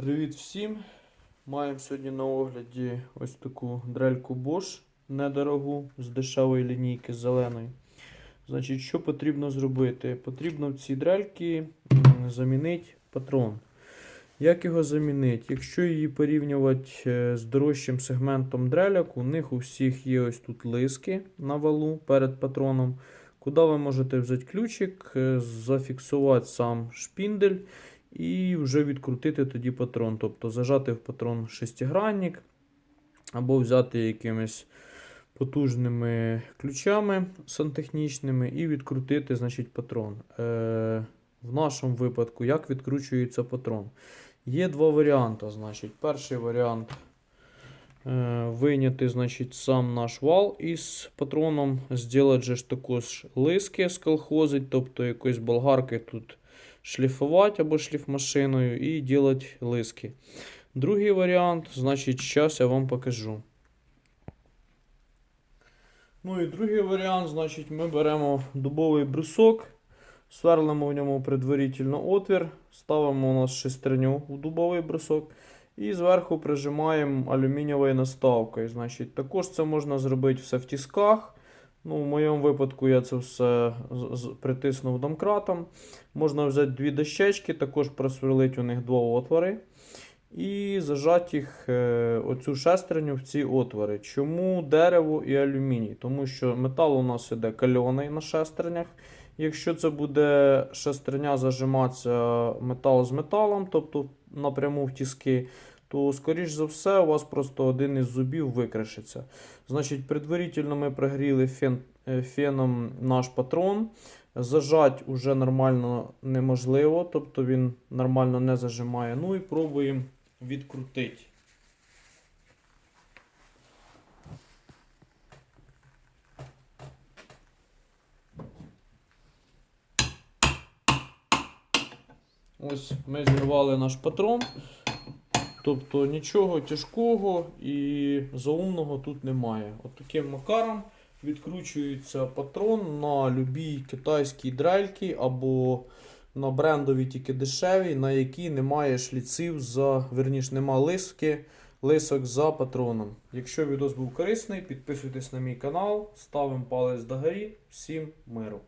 Привіт всім! Маємо сьогодні на огляді ось таку дрельку Bosch недорогу з дешевої лінійки зеленої. Значить, що потрібно зробити? Потрібно в цій дрельці замінити патрон. Як його замінити? Якщо її порівнювати е, з дорожчим сегментом дреляк, у них у всіх є ось тут лиски на валу перед патроном, куди ви можете взяти ключик, е, зафіксувати сам шпіндель і вже відкрутити тоді патрон. Тобто зажати в патрон шестигранник, або взяти якимись потужними ключами сантехнічними і відкрутити значить, патрон. Е, в нашому випадку, як відкручується патрон? Є два варіанти. Значить. Перший варіант е, вийняти значить, сам наш вал із патроном, зробити же також лиски сколхозить, тобто якоїсь болгарки тут шліфувати або шліфмашиною і робити лиски. Другий варіант, значить, зараз я вам покажу. Ну і другий варіант, значить, ми беремо дубовий брусок, сверлимо в ньому предварительно отвір, ставимо у нас шестерню в дубовий брусок і зверху прижимаємо алюмінієвою наставкою. Значить, також це можна зробити все в тисках. Ну, В моєму випадку я це все притиснув домкратом. Можна взяти дві дощечки, також просверлити у них два отвори. І зажати їх е, оцю шестерню в ці отвори. Чому дерево і алюміній? Тому що метал у нас іде кальоний на шестернях. Якщо це буде шестерня зажиматися метал з металом, тобто напряму в тіски, то, скоріш за все, у вас просто один із зубів викришиться. Значить, предварительно ми прогріли фен, е, феном наш патрон. Зажать уже нормально неможливо, тобто він нормально не зажимає. Ну і пробуємо відкрутити. Ось ми зірвали наш патрон. Тобто нічого тяжкого і заумного тут немає. От таким макаром відкручується патрон на любій китайській дрельці або на брендові тільки дешеві, на які немає шліців за, верніш, нема лиски, лисок за патроном. Якщо відео був корисний, підписуйтесь на мій канал, ставимо палець догорі. Всім миру!